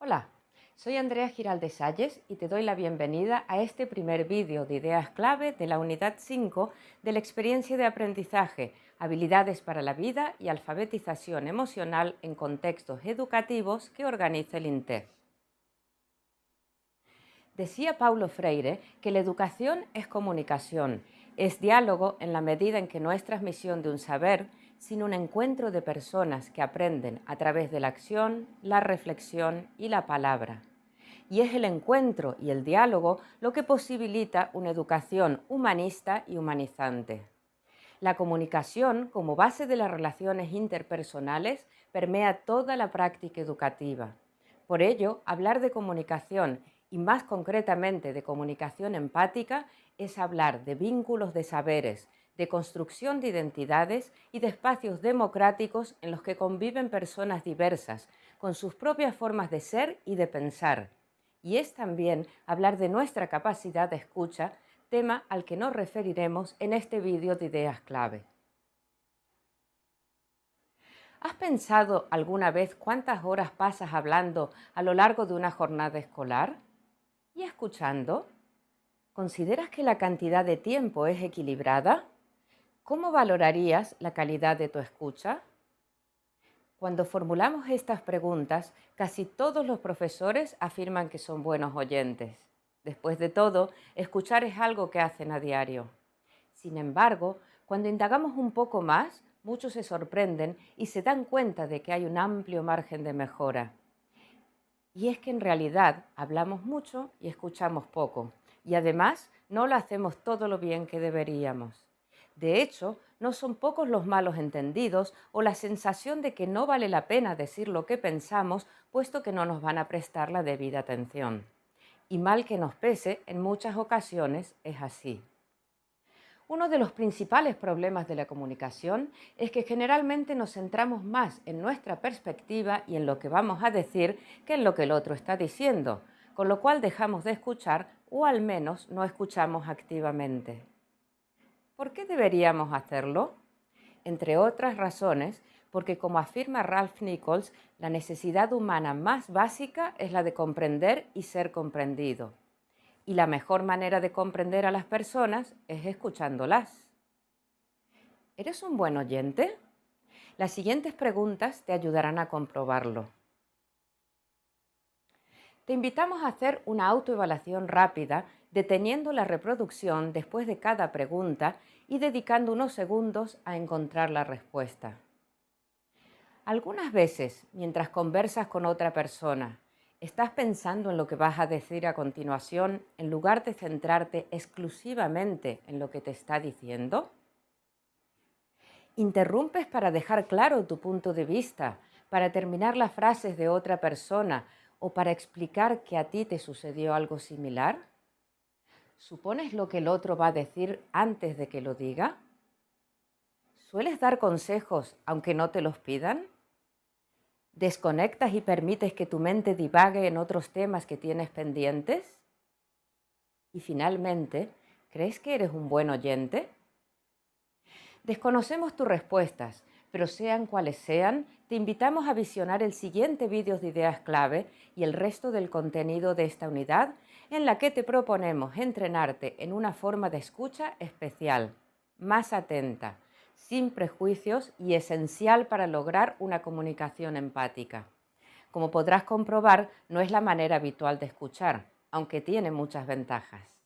Hola, soy Andrea Giralde Salles y te doy la bienvenida a este primer vídeo de ideas clave de la unidad 5 de la experiencia de aprendizaje, habilidades para la vida y alfabetización emocional en contextos educativos que organiza el INTEF. Decía Paulo Freire que la educación es comunicación, es diálogo en la medida en que no es transmisión de un saber, sino un encuentro de personas que aprenden a través de la acción, la reflexión y la palabra. Y es el encuentro y el diálogo lo que posibilita una educación humanista y humanizante. La comunicación, como base de las relaciones interpersonales, permea toda la práctica educativa. Por ello, hablar de comunicación y más concretamente de comunicación empática es hablar de vínculos de saberes, de construcción de identidades y de espacios democráticos en los que conviven personas diversas, con sus propias formas de ser y de pensar. Y es también hablar de nuestra capacidad de escucha, tema al que nos referiremos en este vídeo de ideas clave. ¿Has pensado alguna vez cuántas horas pasas hablando a lo largo de una jornada escolar? ¿Y escuchando? ¿Consideras que la cantidad de tiempo es equilibrada? ¿Cómo valorarías la calidad de tu escucha? Cuando formulamos estas preguntas, casi todos los profesores afirman que son buenos oyentes. Después de todo, escuchar es algo que hacen a diario. Sin embargo, cuando indagamos un poco más, muchos se sorprenden y se dan cuenta de que hay un amplio margen de mejora. Y es que en realidad hablamos mucho y escuchamos poco, y además no lo hacemos todo lo bien que deberíamos. De hecho, no son pocos los malos entendidos o la sensación de que no vale la pena decir lo que pensamos puesto que no nos van a prestar la debida atención. Y mal que nos pese, en muchas ocasiones es así. Uno de los principales problemas de la comunicación es que generalmente nos centramos más en nuestra perspectiva y en lo que vamos a decir que en lo que el otro está diciendo, con lo cual dejamos de escuchar o al menos no escuchamos activamente. ¿Por qué deberíamos hacerlo? Entre otras razones, porque como afirma Ralph Nichols, la necesidad humana más básica es la de comprender y ser comprendido. Y la mejor manera de comprender a las personas es escuchándolas. ¿Eres un buen oyente? Las siguientes preguntas te ayudarán a comprobarlo. Te invitamos a hacer una autoevaluación rápida deteniendo la reproducción después de cada pregunta y dedicando unos segundos a encontrar la respuesta. Algunas veces, mientras conversas con otra persona, estás pensando en lo que vas a decir a continuación en lugar de centrarte exclusivamente en lo que te está diciendo. Interrumpes para dejar claro tu punto de vista, para terminar las frases de otra persona o para explicar que a ti te sucedió algo similar. ¿Supones lo que el otro va a decir antes de que lo diga? ¿Sueles dar consejos aunque no te los pidan? ¿Desconectas y permites que tu mente divague en otros temas que tienes pendientes? Y finalmente, ¿crees que eres un buen oyente? Desconocemos tus respuestas, pero sean cuales sean, te invitamos a visionar el siguiente vídeo de ideas clave y el resto del contenido de esta unidad en la que te proponemos entrenarte en una forma de escucha especial, más atenta, sin prejuicios y esencial para lograr una comunicación empática. Como podrás comprobar, no es la manera habitual de escuchar, aunque tiene muchas ventajas.